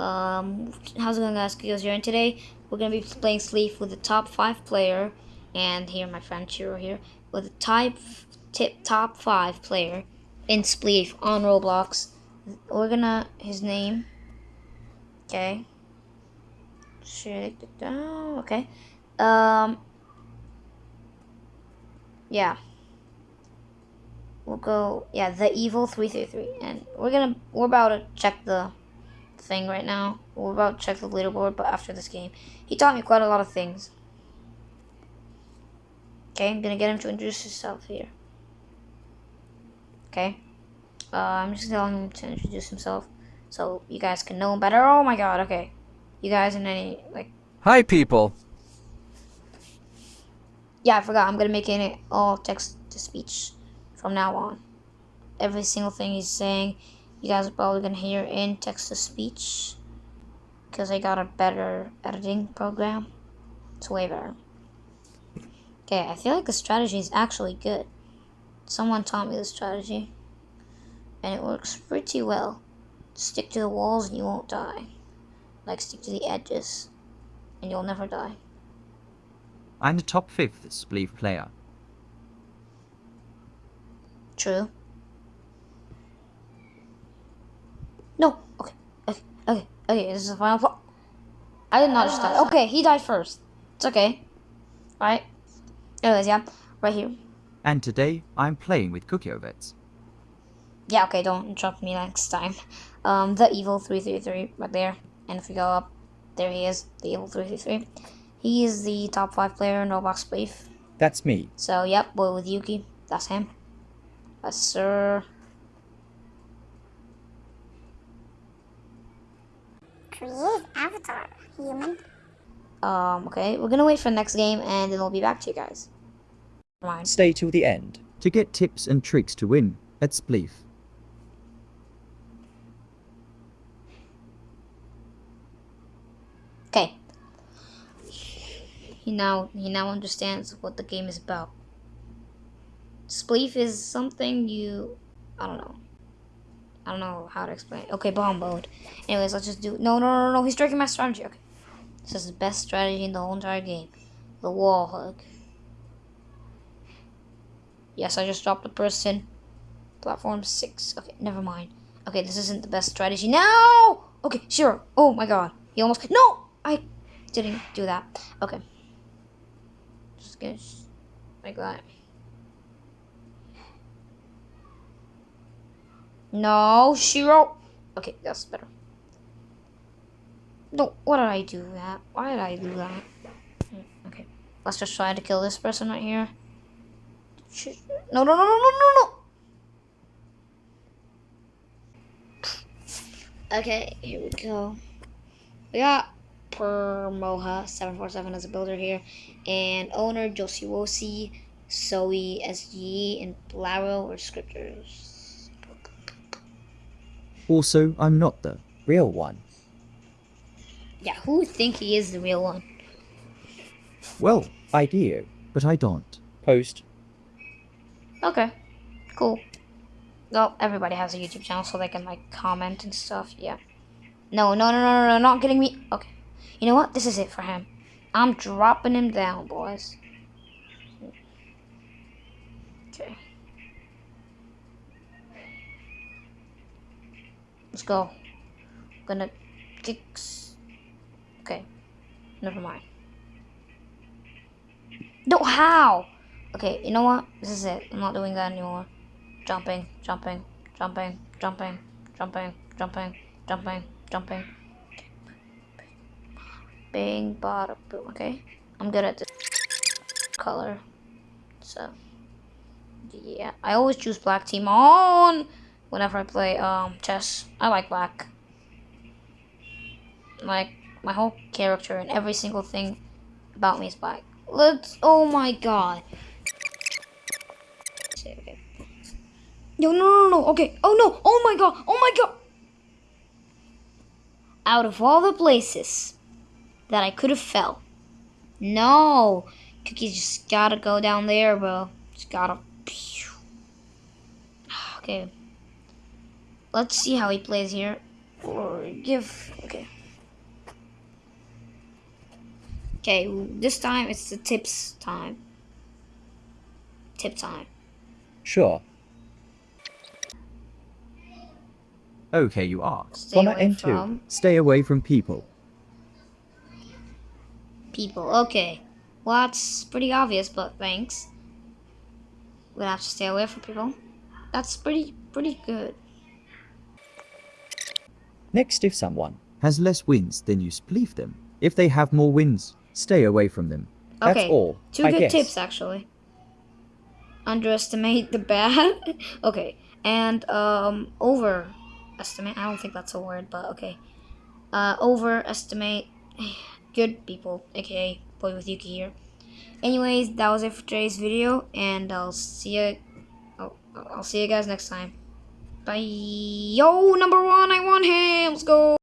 Um, how's it going guys? Goes here and today we're gonna be playing Spleef with the top five player and here my friend Chiro here with the type tip top five player in Spleef on Roblox. We're gonna his name. Okay. Okay. Um. Yeah we'll go yeah the evil 333 and we're gonna we're about to check the thing right now. We're about to check the leaderboard but after this game he taught me quite a lot of things. Okay i'm gonna get him to introduce himself here. Okay. Uh, i'm just telling him to introduce himself so you guys can know him better. Oh my god okay. You guys in any like hi people. Yeah i forgot. I'm gonna make it all text to speech from now on. Every single thing he's saying, you guys are probably going to hear in text-to-speech because I got a better editing program. It's way better. Okay, I feel like the strategy is actually good. Someone taught me the strategy, and it works pretty well. Stick to the walls and you won't die. Like, stick to the edges, and you'll never die. I'm the top 5th Spleef player. True. No. Okay. Okay. Okay. Okay. This is the final part. I did not just die. Okay, he died first. It's okay. Right. Anyways, yeah. Right here. And today, I'm playing with Cookie Ovets. Yeah, okay, don't interrupt me next time. Um, the evil 333 right there. And if we go up, there he is, the evil 333. He is the top 5 player in Roblox Spleef. That's me. So, yep, boy with Yuki. That's him. Yes, sir. Create avatar, human. Um, okay, we're gonna wait for the next game and then we'll be back to you guys. Mind. Stay till the end to get tips and tricks to win at Spleef. Okay. He now he now understands what the game is about. Spleef is something you, I don't know. I don't know how to explain. Okay, bomb mode. Anyways, let's just do. No, no, no, no. He's striking my strategy. Okay, this is the best strategy in the whole entire game. The wall hug. Yes, I just dropped a person. Platform six. Okay, never mind. Okay, this isn't the best strategy. No. Okay, sure. Oh my god, he almost. No, I didn't do that. Okay. Just gonna like that. No, Shiro. Okay, that's better. No, what did I do that? Why did I do that? Hmm, okay, let's just try to kill this person right here. No, no, no, no, no, no, no. Okay, here we go. We got Permoha747 as a builder here, and owner Josiwosi, Zoe, SG, and Blaro or scripters. Also, I'm not the real one. Yeah, who would think he is the real one? Well, I do, but I don't. Post. Okay, cool. Well, everybody has a YouTube channel so they can, like, comment and stuff, yeah. No, no, no, no, no, not getting me. Okay. You know what? This is it for him. I'm dropping him down, boys. Let's go. I'm gonna kicks. Okay. Never mind. No, how? Okay, you know what? This is it. I'm not doing that anymore. Jumping, jumping, jumping, jumping, jumping, jumping, jumping, jumping. Bing, bada, boom. Okay. I'm good at this color. So, yeah. I always choose black team on whenever I play um, chess. I like black. Like, my whole character and every single thing about me is black. Let's, oh my god. Okay. Yo, no, no, no, okay. Oh no, oh my god, oh my god. Out of all the places that I could have fell. No. Cookies just gotta go down there, bro. Just gotta. Okay. Let's see how he plays here. or give. Okay. Okay, this time it's the tips time. Tip time. Sure. Okay, you are. Stay Wanna away end too. from- Stay away from people. People. Okay. Well, that's pretty obvious, but thanks. We'll have to stay away from people. That's pretty pretty good. Next, if someone has less wins, then you spleef them. If they have more wins, stay away from them. That's Okay. all. Two I good guess. tips actually. Underestimate the bad. okay. And um overestimate I don't think that's a word, but okay. Uh overestimate good people, aka Boy with Yuki here. Anyways, that was it for today's video and I'll see you I'll, I'll see you guys next time. Bye. Yo, number one, I want him. Let's go.